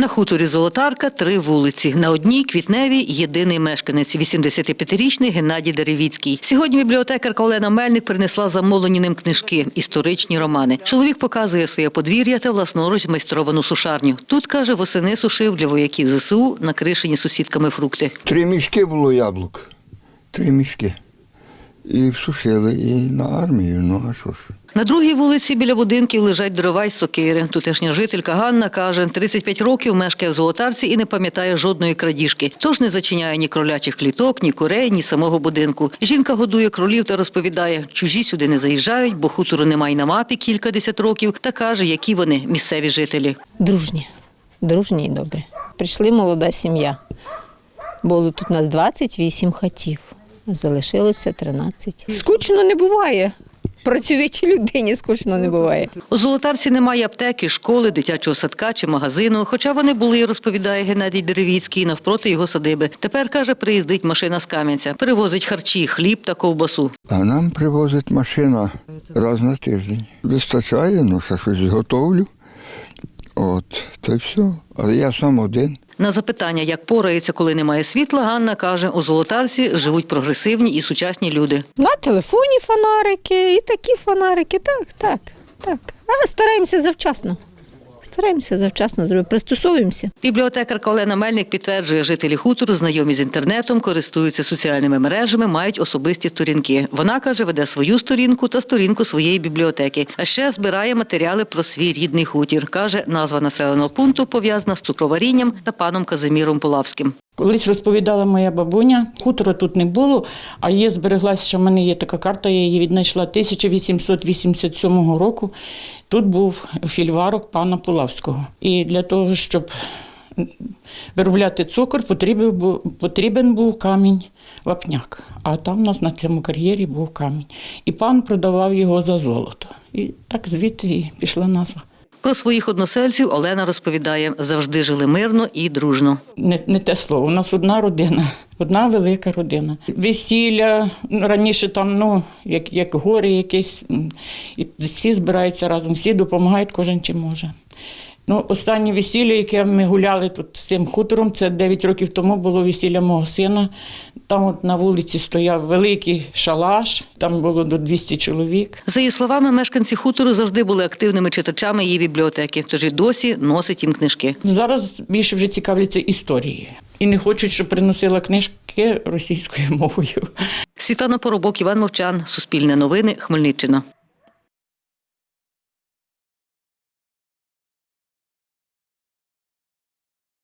На хуторі Золотарка три вулиці. На одній квітневій єдиний мешканець 85-річний Геннадій Деревіцький. Сьогодні бібліотекарка Олена Мельник принесла замовлені ним книжки, історичні романи. Чоловік показує своє подвір'я та власноруч змайстровану сушарню. Тут каже, восени сушив для вояків ЗСУ накришені сусідками фрукти. Три мішки було яблук. Три мішки. І всушили, і на армію. Ну а що ж? На другій вулиці біля будинків лежать дрова й сокири. Тутешня жителька Ганна каже, 35 років мешкає в Золотарці і не пам'ятає жодної крадіжки. Тож не зачиняє ні кролячих кліток, ні курей, ні самого будинку. Жінка годує кролів та розповідає, чужі сюди не заїжджають, бо хутору немає на мапі кількадесят років, та каже, які вони місцеві жителі. Дружні, дружні і добрі. Прийшли молода сім'я. Було тут нас 28 хатів, залишилося 13. Скучно не буває. Працюючій людині скучно не буває. У Золотарці немає аптеки, школи, дитячого садка чи магазину. Хоча вони були, розповідає Геннадій Деревіцький, навпроти його садиби. Тепер каже, приїздить машина з Кам'янця, перевозить харчі, хліб та ковбасу. А нам привозить машина раз на тиждень. Вистачає, ну ще щось готовлю. От, та й все. Але я сам один. На запитання, як порається, коли немає світла, Ганна каже, у Золотарці живуть прогресивні і сучасні люди. На телефоні фонарики і такі фонарики. Так, так, так. А стараємося завчасно. Стараємося завчасно зробити, пристосовуємося. Бібліотекарка Олена Мельник підтверджує, жителі хутору знайомі з інтернетом, користуються соціальними мережами, мають особисті сторінки. Вона каже, веде свою сторінку та сторінку своєї бібліотеки. А ще збирає матеріали про свій рідний хутір. каже, назва населеного пункту пов'язана з цукроварінням та паном Казиміром Полавським. Колись розповідала моя бабуня, хутора тут не було, а є збереглася, що в мене є така карта, я її віднайшла 1887 року. Тут був фільварок пана Пулавського. І для того, щоб виробляти цукор, потрібен був, потрібен був камінь вапняк. А там у нас на цьому кар'єрі був камінь. І пан продавав його за золото. І так звідти пішла назва. Про своїх односельців Олена розповідає, завжди жили мирно і дружно. не, не те слово. У нас одна родина, одна велика родина. Весілля раніше там, ну, як, як гори якесь, і всі збираються разом, всі допомагають, кожен чим може. Ну, останнє весілля, яке ми гуляли тут всім хутором, це 9 років тому було весілля мого сина. Там от на вулиці стояв великий шалаш, там було до 200 чоловік. За її словами, мешканці хутору завжди були активними читачами її бібліотеки, тож і досі носить їм книжки. Зараз більше вже цікавляться історією. І не хочуть, щоб приносила книжки російською мовою. Світлана Поробок, Іван Мовчан, Суспільне новини, Хмельниччина.